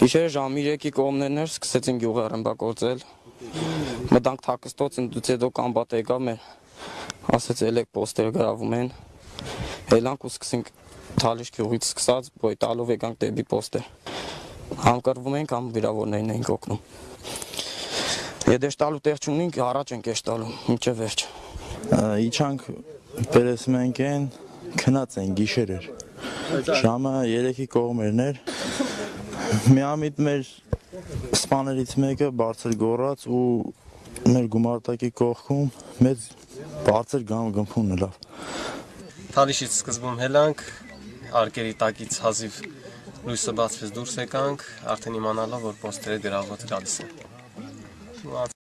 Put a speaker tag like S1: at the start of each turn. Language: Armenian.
S1: Գիշերը ժամը 3-ի կողմներն էր, սկսեցին գյուղը ռմբակոծել։ Մտանք թակստոց, ընդուց հետո կամբատ եկավ մեր, ասեց ելեք պոստեր գրավում են։ Ելանք ու սկսենք Թալիշ գյուղից սկսած, ոյ տալով եկանք դեպի պոստեր։ Համ կռվում ենք, համ վիրավորներին ենք օգնում։ Եթե շտալու տեղ չունենք, առաջ ենք եշտալու, մինչև վերջ։
S2: Իջանք պերեսմենք են, քնած են գիշեր էր։ Ժամը 3-ի կողմերն էր։ Միամիտ մեր սպաներից մեկը բարձր գոռաց ու մեր գումարտակի կողքում մեծ բարձր գամ գմփուն լավ։
S3: Թալիշից սկզբում հելանք, արկերի տակից հազիվ լույսը բացվեց դուրս եկանք, արդեն իմանալով որ պոստերը գրաված գալիս են։